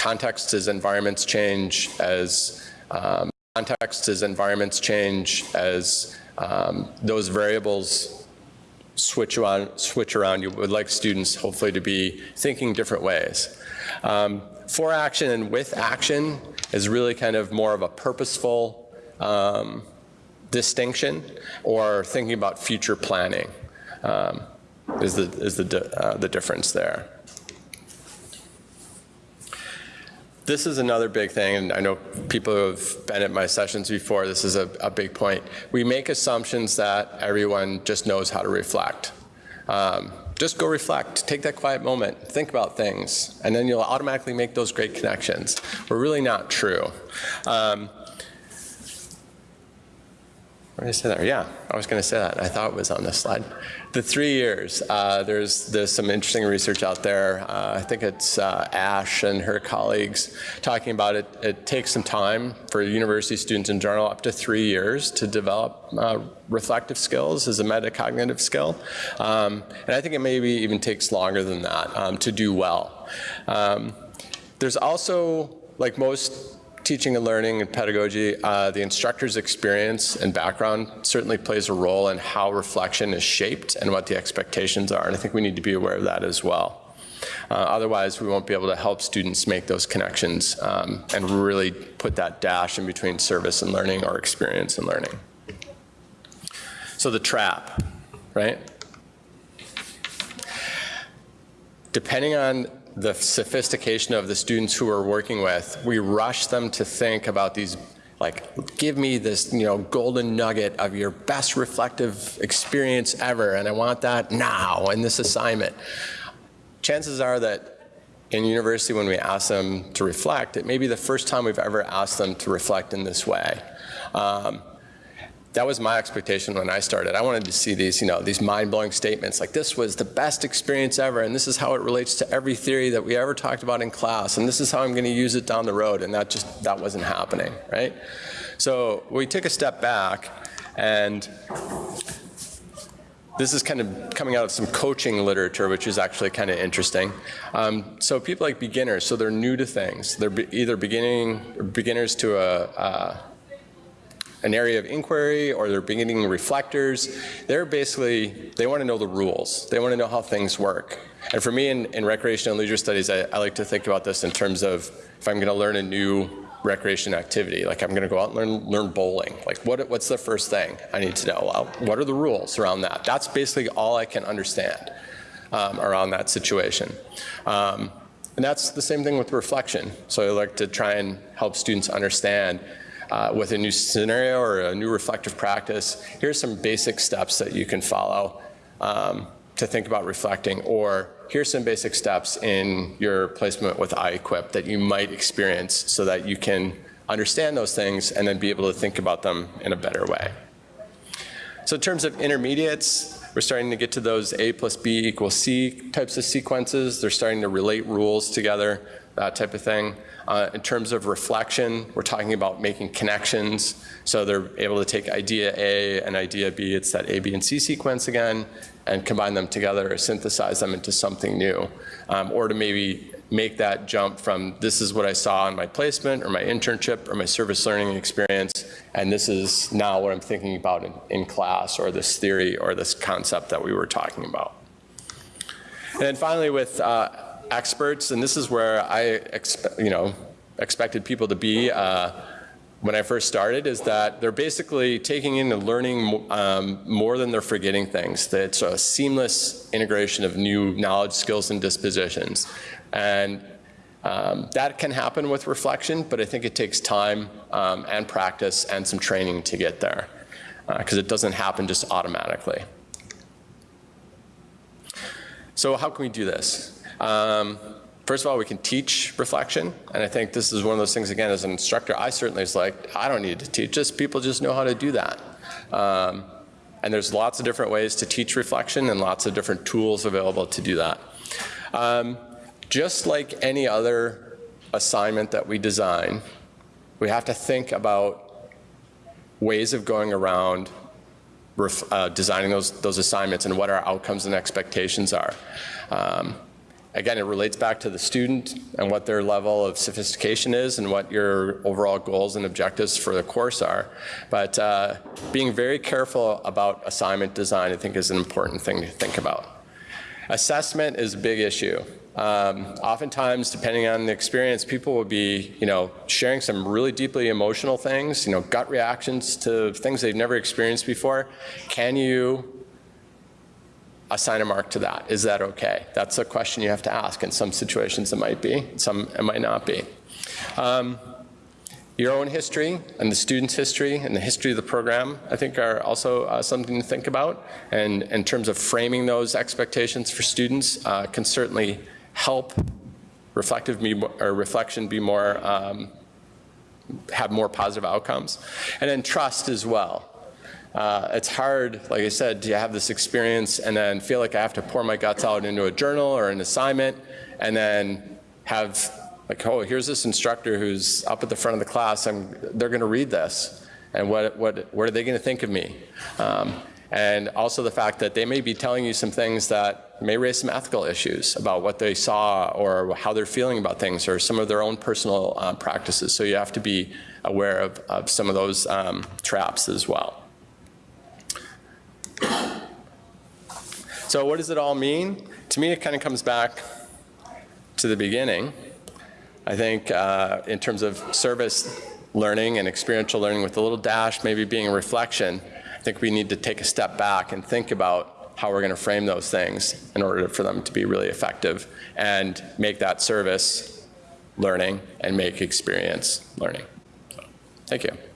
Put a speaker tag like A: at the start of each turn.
A: context as environments change, as um, context as environments change, as um, those variables switch around, switch around, you would like students hopefully to be thinking different ways. Um, for action and with action is really kind of more of a purposeful um, distinction or thinking about future planning um, is the, is the, uh, the difference there. This is another big thing, and I know people who have been at my sessions before, this is a, a big point. We make assumptions that everyone just knows how to reflect. Um, just go reflect, take that quiet moment, think about things, and then you'll automatically make those great connections. We're really not true. Um, what did I say there? Yeah, I was going to say that. I thought it was on this slide. The three years, uh, there's, there's some interesting research out there. Uh, I think it's uh, Ash and her colleagues talking about it. It takes some time for university students in general, up to three years to develop uh, reflective skills as a metacognitive skill. Um, and I think it maybe even takes longer than that um, to do well. Um, there's also, like most teaching and learning and pedagogy, uh, the instructor's experience and background certainly plays a role in how reflection is shaped and what the expectations are. And I think we need to be aware of that as well. Uh, otherwise, we won't be able to help students make those connections um, and really put that dash in between service and learning or experience and learning. So the trap, right? Depending on the sophistication of the students who we're working with, we rush them to think about these like, give me this, you know, golden nugget of your best reflective experience ever, and I want that now in this assignment. Chances are that in university when we ask them to reflect, it may be the first time we've ever asked them to reflect in this way. Um, that was my expectation when I started. I wanted to see these, you know, these mind-blowing statements like this was the best experience ever and this is how it relates to every theory that we ever talked about in class and this is how I'm going to use it down the road and that just, that wasn't happening, right? So we took a step back and this is kind of coming out of some coaching literature, which is actually kind of interesting. Um, so people like beginners, so they're new to things. They're be either beginning beginners to a, a an area of inquiry or they're beginning reflectors. They're basically, they want to know the rules. They want to know how things work. And for me in, in recreation and leisure studies, I, I like to think about this in terms of if I'm going to learn a new recreation activity, like I'm going to go out and learn, learn bowling. Like what, what's the first thing I need to know? Well, what are the rules around that? That's basically all I can understand um, around that situation. Um, and that's the same thing with reflection. So I like to try and help students understand uh, with a new scenario or a new reflective practice, here's some basic steps that you can follow um, to think about reflecting, or here's some basic steps in your placement with iEquip that you might experience so that you can understand those things and then be able to think about them in a better way. So in terms of intermediates, we're starting to get to those A plus B equals C types of sequences. They're starting to relate rules together, that type of thing. Uh, in terms of reflection, we're talking about making connections. So they're able to take idea A and idea B, it's that A, B, and C sequence again, and combine them together or synthesize them into something new. Um, or to maybe make that jump from this is what I saw in my placement or my internship or my service learning experience, and this is now what I'm thinking about in, in class or this theory or this concept that we were talking about. And then finally with uh, experts, and this is where I you know, expected people to be uh, when I first started, is that they're basically taking in and learning um, more than they're forgetting things. That it's a seamless integration of new knowledge, skills, and dispositions. And um, that can happen with reflection, but I think it takes time um, and practice and some training to get there because uh, it doesn't happen just automatically. So how can we do this? Um, first of all, we can teach reflection, and I think this is one of those things, again, as an instructor, I certainly was like, I don't need to teach this, people just know how to do that. Um, and there's lots of different ways to teach reflection and lots of different tools available to do that. Um, just like any other assignment that we design, we have to think about ways of going around uh, designing those, those assignments and what our outcomes and expectations are. Um, again, it relates back to the student and what their level of sophistication is and what your overall goals and objectives for the course are. But uh, being very careful about assignment design, I think, is an important thing to think about. Assessment is a big issue. Um, oftentimes, depending on the experience, people will be, you know, sharing some really deeply emotional things, you know, gut reactions to things they've never experienced before. Can you assign a mark to that? Is that okay? That's a question you have to ask. In some situations, it might be. Some it might not be. Um, your own history and the student's history and the history of the program, I think are also uh, something to think about. And in terms of framing those expectations for students uh, can certainly help reflective be, or reflection be more, um, have more positive outcomes. And then trust as well. Uh, it's hard, like I said, to have this experience and then feel like I have to pour my guts out into a journal or an assignment and then have like, oh, here's this instructor who's up at the front of the class, and they're going to read this, and what, what, what are they going to think of me? Um, and also the fact that they may be telling you some things that may raise some ethical issues about what they saw or how they're feeling about things or some of their own personal uh, practices. So you have to be aware of, of some of those um, traps as well. So what does it all mean? To me, it kind of comes back to the beginning. I think uh, in terms of service learning and experiential learning with a little dash maybe being a reflection, I think we need to take a step back and think about how we're going to frame those things in order for them to be really effective and make that service learning and make experience learning. Thank you.